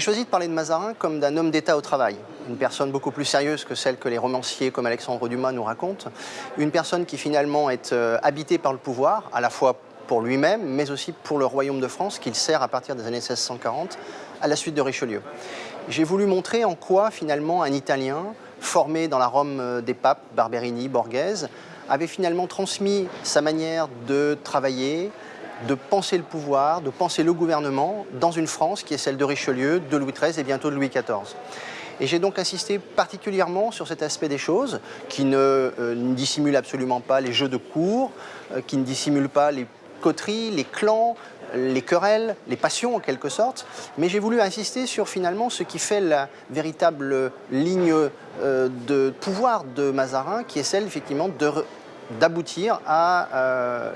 choisi de parler de Mazarin comme d'un homme d'État au travail, une personne beaucoup plus sérieuse que celle que les romanciers comme Alexandre Dumas nous racontent, une personne qui finalement est euh, habitée par le pouvoir, à la fois pour lui-même, mais aussi pour le royaume de France qu'il sert à partir des années 1640 à la suite de Richelieu. J'ai voulu montrer en quoi finalement un Italien formé dans la Rome euh, des papes, Barberini, Borghese, avait finalement transmis sa manière de travailler, de penser le pouvoir, de penser le gouvernement dans une France qui est celle de Richelieu, de Louis XIII et bientôt de Louis XIV. Et j'ai donc insisté particulièrement sur cet aspect des choses qui ne, euh, dissimule absolument pas les jeux de cours, euh, qui ne dissimule pas les coteries, les clans, les querelles, les passions en quelque sorte, mais j'ai voulu insister sur finalement ce qui fait la véritable ligne euh, de pouvoir de Mazarin, qui est celle effectivement d'aboutir à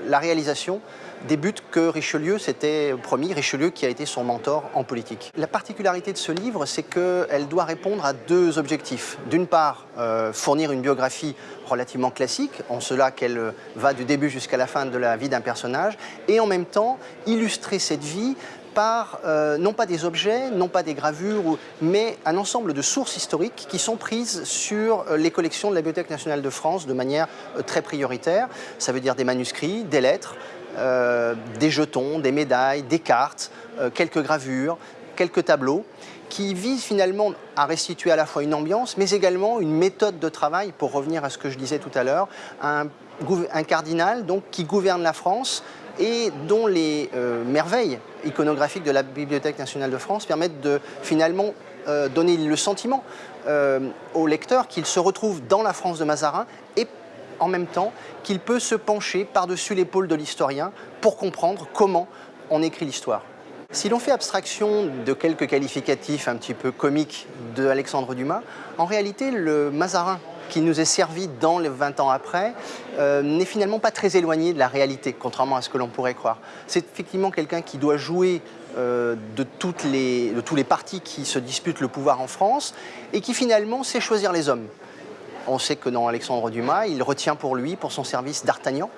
la réalisation des buts que Richelieu s'était promis, Richelieu qui a été son mentor en politique. La particularité de ce livre, c'est qu'elle doit répondre à deux objectifs. D'une part, euh, fournir une biographie relativement classique, en cela qu'elle va du début jusqu'à la fin de la vie d'un personnage, et en même temps illustrer cette vie par euh, non pas des objets, non pas des gravures, mais un ensemble de sources historiques qui sont prises sur euh, les collections de la Bibliothèque nationale de France de manière très prioritaire. Ça veut dire des manuscrits, des lettres, euh, des jetons, des médailles, des cartes, euh, quelques gravures, quelques tableaux qui visent finalement à restituer à la fois une ambiance, mais également une méthode de travail, pour revenir à ce que je disais tout à l'heure, un, cardinal donc, qui gouverne la France et dont les euh, merveilles iconographiques de la Bibliothèque nationale de France permettent de finalement donner le sentiment au lecteur qu'il se retrouve dans la France de Mazarin et en même temps qu'il peut se pencher par-dessus l'épaule de l'historien pour comprendre comment on écrit l'histoire. Si l'on fait abstraction de quelques qualificatifs un petit peu comiques de Alexandre Dumas, en réalité, le Mazarin qui nous est servi dans les 20 ans après euh, n'est finalement pas très éloigné de la réalité, contrairement à ce que l'on pourrait croire. C'est effectivement quelqu'un qui doit jouer euh, de, de tous les partis qui se disputent le pouvoir en France et qui finalement sait choisir les hommes. On sait que dans Alexandre Dumas, il retient pour lui, pour son service, D'Artagnan.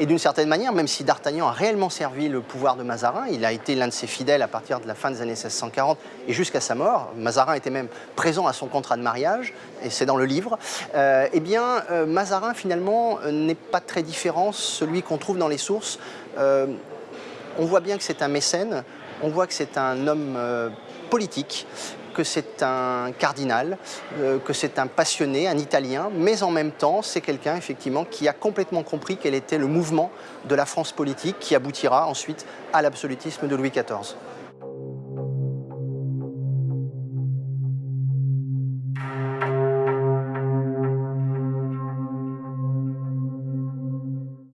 Et d'une certaine manière, même si D'Artagnan a réellement servi le pouvoir de Mazarin, il a été l'un de ses fidèles à partir de la fin des années 1640 et jusqu'à sa mort, Mazarin était même présent à son contrat de mariage, et c'est dans le livre, euh, eh bien, euh, Mazarin, finalement, euh, n'est pas très différent, celui qu'on trouve dans les sources. on voit bien que c'est un mécène, on voit que c'est un homme politique que c'est un cardinal, euh, que c'est un passionné, un Italien, mais en même temps, c'est quelqu'un effectivement qui a complètement compris quel était le mouvement de la France politique qui aboutira ensuite à l'absolutisme de Louis XIV.